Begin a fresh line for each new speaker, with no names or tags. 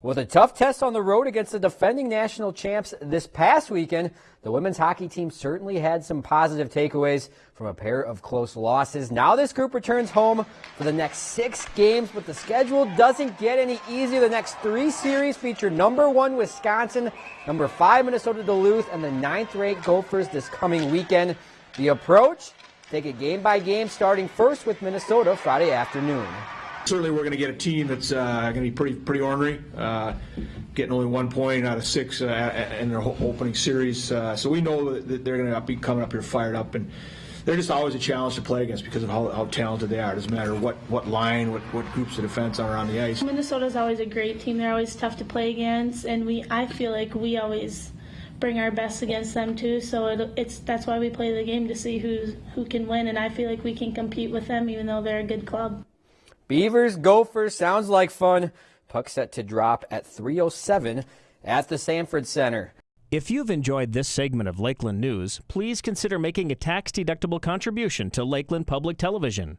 With a tough test on the road against the defending national champs this past weekend, the women's hockey team certainly had some positive takeaways from a pair of close losses. Now this group returns home for the next six games, but the schedule doesn't get any easier. The next three series feature number one Wisconsin, number five Minnesota Duluth, and the ninth ranked Gophers this coming weekend. The approach? Take it game by game, starting first with Minnesota Friday afternoon
certainly we're going to get a team that's uh, going to be pretty pretty ornery, uh, getting only one point out of six uh, in their opening series. Uh, so we know that they're going to be coming up here fired up, and they're just always a challenge to play against because of how, how talented they are. It doesn't matter what, what line, what, what groups of defense are on the ice.
Minnesota's always a great team. They're always tough to play against, and we I feel like we always bring our best against them too. So it, it's that's why we play the game to see who who can win, and I feel like we can compete with them even though they're a good club.
Beavers, Gophers, sounds like fun. Puck set to drop at 307 at the Sanford Center.
If you've enjoyed this segment of Lakeland News, please consider making a tax-deductible contribution to Lakeland Public Television.